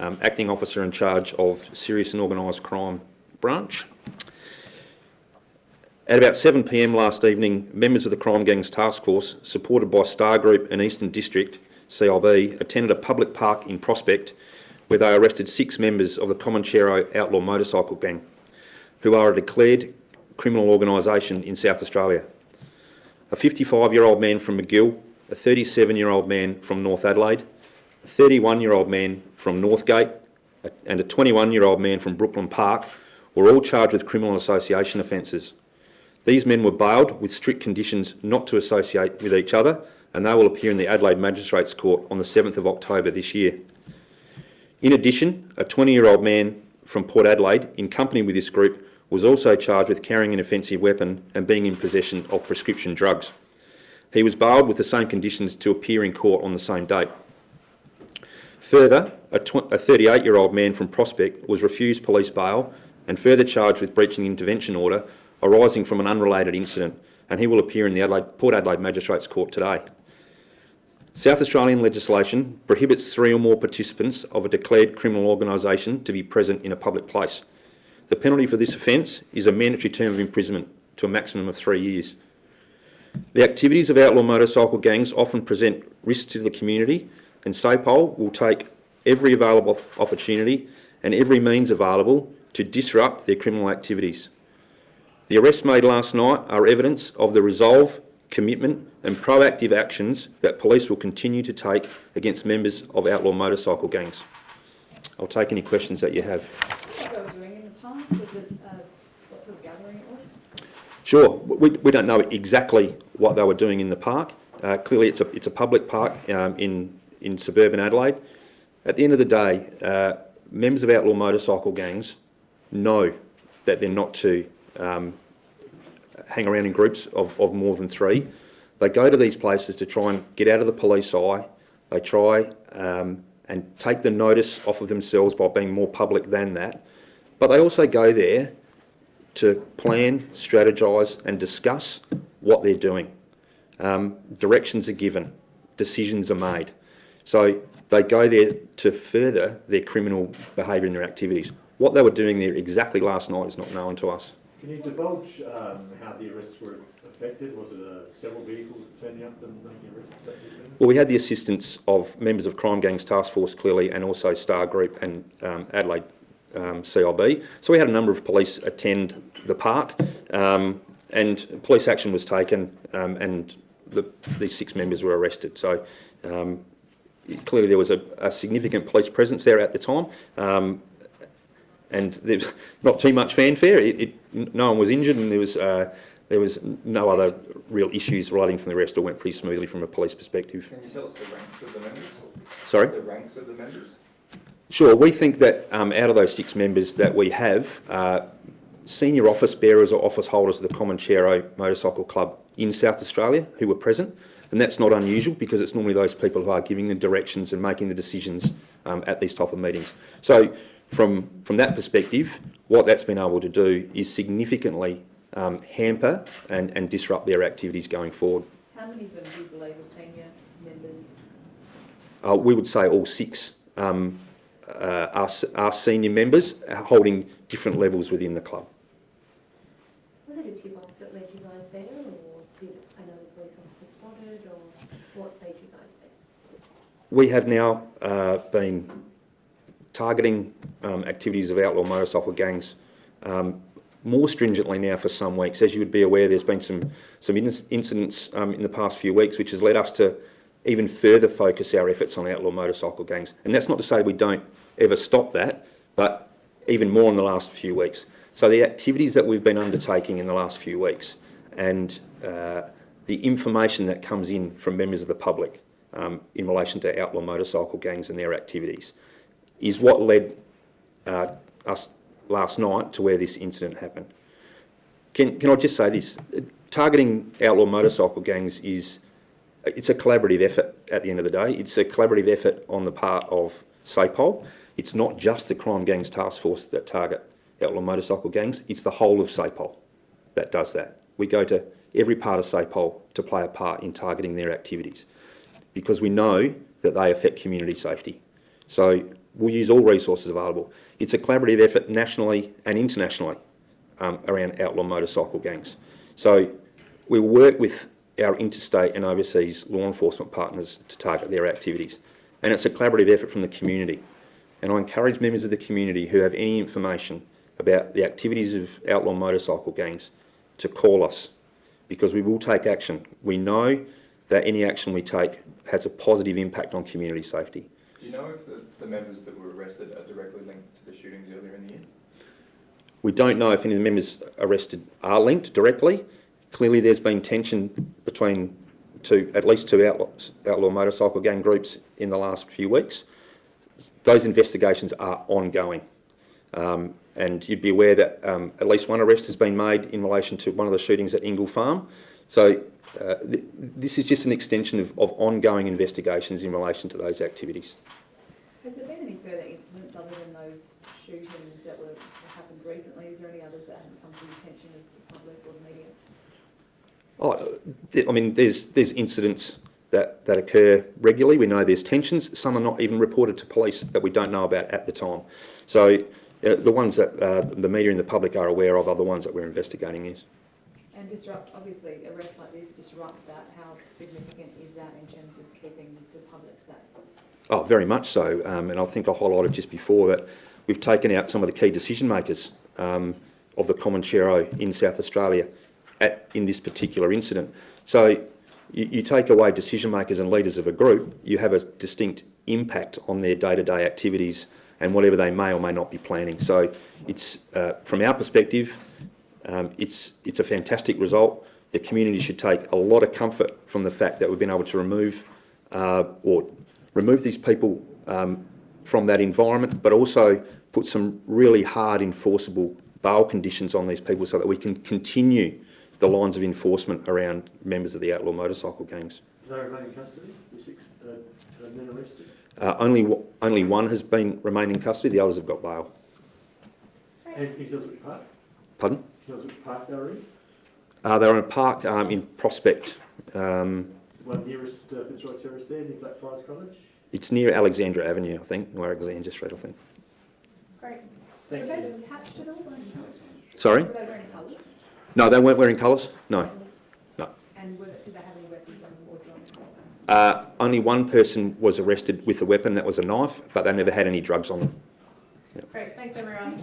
um, acting officer in charge of serious and organised crime branch. At about 7pm last evening, members of the Crime Gangs Task Force, supported by Star Group and Eastern District CIB, attended a public park in Prospect where they arrested six members of the Comanchero Outlaw Motorcycle Gang, who are a declared criminal organisation in South Australia. A 55-year-old man from Magill, a 37-year-old man from North Adelaide, a 31-year-old man from Northgate and a 21-year-old man from Brooklyn Park were all charged with criminal association offences. These men were bailed with strict conditions not to associate with each other and they will appear in the Adelaide Magistrates Court on the 7th of October this year. In addition, a 20-year-old man from Port Adelaide, in company with this group, was also charged with carrying an offensive weapon and being in possession of prescription drugs. He was bailed with the same conditions to appear in court on the same date. Further, a 38-year-old man from Prospect was refused police bail and further charged with breaching intervention order arising from an unrelated incident, and he will appear in the Adelaide, Port Adelaide Magistrates Court today. South Australian legislation prohibits three or more participants of a declared criminal organisation to be present in a public place. The penalty for this offence is a mandatory term of imprisonment to a maximum of three years. The activities of outlaw motorcycle gangs often present risks to the community and SAPOL will take every available opportunity and every means available to disrupt their criminal activities. The arrests made last night are evidence of the resolve, commitment and proactive actions that police will continue to take against members of outlaw motorcycle gangs. I'll take any questions that you have. Sure, we, we don't know exactly what they were doing in the park. Uh, clearly it's a, it's a public park um, in, in suburban Adelaide. At the end of the day, uh, members of outlaw motorcycle gangs know that they're not to um, hang around in groups of, of more than three. They go to these places to try and get out of the police eye. They try um, and take the notice off of themselves by being more public than that. But they also go there to plan, strategise and discuss what they're doing. Um, directions are given, decisions are made. So they go there to further their criminal behaviour and their activities. What they were doing there exactly last night is not known to us. Can you divulge um, how the arrests were affected? Was it uh, several vehicles turning up and making arrests? Well, we had the assistance of members of Crime Gangs Task Force, clearly, and also Star Group and um, Adelaide um, CIB. So we had a number of police attend the park, um, and police action was taken, um, and the, these six members were arrested. So um, clearly there was a, a, significant police presence there at the time. Um, and was not too much fanfare. It, it, no one was injured, and there was uh, there was no other real issues relating from the arrest. It went pretty smoothly from a police perspective. Can you tell us the ranks of the members? Sorry. The ranks of the members. Sure. We think that um, out of those six members that we have, uh, senior office bearers or office holders of the Common Comanchero Motorcycle Club in South Australia who were present. And that's not unusual because it's normally those people who are giving the directions and making the decisions um, at these type of meetings. So from, from that perspective, what that's been able to do is significantly um, hamper and, and disrupt their activities going forward. How many of them do you believe are senior members? Uh, we would say all six um, uh, are, are senior members holding different levels within the club. Was it a tip-off that led you guys there or did another police We have now uh, been targeting um, activities of outlaw motorcycle gangs um, more stringently now for some weeks. As you would be aware, there's been some, some incidents um, in the past few weeks which has led us to even further focus our efforts on outlaw motorcycle gangs. And that's not to say we don't ever stop that, but even more in the last few weeks. So the activities that we've been undertaking in the last few weeks and uh, the information that comes in from members of the public um, in relation to outlaw motorcycle gangs and their activities is what led uh, us last night to where this incident happened. Can, can I just say this? Targeting outlaw motorcycle gangs is it's a collaborative effort at the end of the day. It's a collaborative effort on the part of SAPOL. It's not just the Crime Gangs Task Force that target outlaw motorcycle gangs, it's the whole of SAPOL that does that. We go to every part of SAPOL to play a part in targeting their activities because we know that they affect community safety. So we'll use all resources available. It's a collaborative effort nationally and internationally um, around outlaw motorcycle gangs. So we work with our interstate and overseas law enforcement partners to target their activities. And it's a collaborative effort from the community. And I encourage members of the community who have any information about the activities of outlaw motorcycle gangs to call us because we will take action. We know that any action we take has a positive impact on community safety. Do you know if the, the members that were arrested are directly linked to the shootings earlier in the year? We don't know if any of the members arrested are linked directly. Clearly, there's been tension between two, at least two outlaw, outlaw motorcycle gang groups in the last few weeks. Those investigations are ongoing. Um, and you'd be aware that um, at least one arrest has been made in relation to one of the shootings at Ingle Farm. So uh, th- this is just an extension of, of ongoing investigations in relation to those activities. Has there been any further incidents other than those shootings that were, that happened recently? Is there any others that haven't come to the attention of the public or the media? Oh, th- I mean, there's there's incidents that, that occur regularly. We know there's tensions. Some are not even reported to police that we don't know about at the time. So the ones that uh, the media and the public are aware of are the ones that we're investigating. Yes. And disrupt, obviously, arrests like this disrupt that. How significant is that in terms of keeping the public safe? Oh, very much so. Um, and I think I highlighted just before that we've taken out some of the key decision makers um, of the Comanchero in South Australia at, in this particular incident. So you, you take away decision makers and leaders of a group, you have a distinct impact on their day-to-day activities and whatever they may or may not be planning. So it's, uh, from our perspective, um, it's, it's a fantastic result. The community should take a lot of comfort from the fact that we've been able to remove uh, or remove these people um, from that environment, but also put some really hard enforceable bail conditions on these people so that we can continue the lines of enforcement around members of the outlaw motorcycle gangs. Do they remain in custody, the six uh, uh, men arrested? Uh, only, only one has been remained in custody, the others have got bail. And can you tell which park? Pardon? Can you which park they were in? Uh, they're in a park um, in Prospect. Um, one nearest uh, Fitzroy Terrace there, near Blackfriars College? it's near Alexandra Avenue, I think, or Alexandra Street, I think. Great. Thank Were you. they patched at all? Sorry? Were they wearing colours? No, they weren't wearing colours? No. No. And were, did they have any weapons on the wardrobes? Uh, only one person was arrested with a weapon, that was a knife, but they never had any drugs on them. Great, thanks everyone.